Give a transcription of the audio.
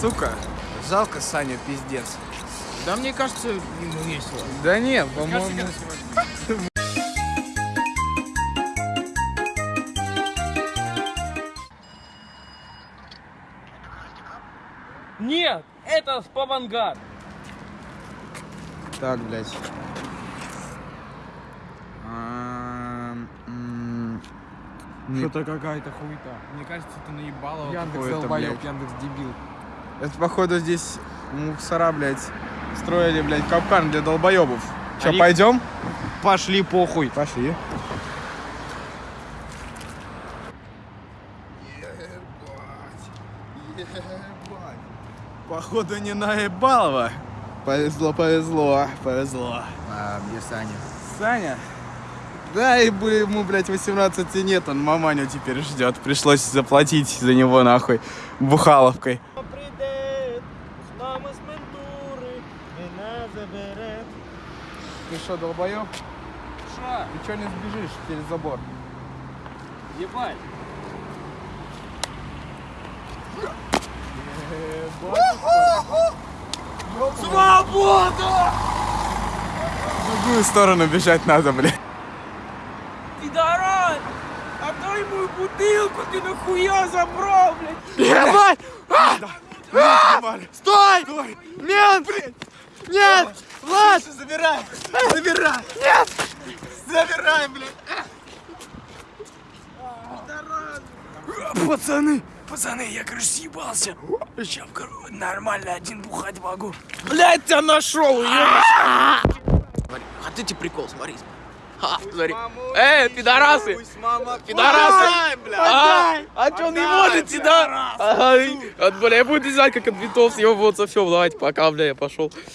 Сука, жалко Саню, пиздец. Да мне кажется, ему весело. Да нет, по-моему... Нет, это спавангар. Так, блядь. Что-то какая-то хуета. Мне кажется, ты наебало. Яндекс долбоёб. Яндекс дебил. Это, походу, здесь мусора, блядь, строили, блядь, капкан для долбоебов. Че, Они- пойдем? Пошли похуй. Пошли. Походу не наебалово. Повезло, повезло, повезло. А где Саня? Саня? Да, и бы ему, блядь, 18 нет, он маманю теперь ждет. Пришлось заплатить за него, нахуй, бухаловкой. Ты что, долбоёб? Ша, Ты чё не сбежишь через забор? ебать. Свобода! В другую сторону бежать надо, блядь. Пидорас! Отдай мою бутылку, ты нахуя забрал, блядь? Ебать! Стой! Стой! Нет! Нет! Влад! Забирай! Забирай! Нет! Забирай, блядь! Пацаны, пацаны, я, короче, съебался. Сейчас, короче, нормально один бухать могу. Блядь, тебя нашел, Смотри, хотите прикол, смотри. Ха, смотри. Эй, пидорасы! Пидорасы! А, он не можете, да? От, бля, я буду знать, как от винтов съебываться. Все, давайте, пока, бля, я пошел.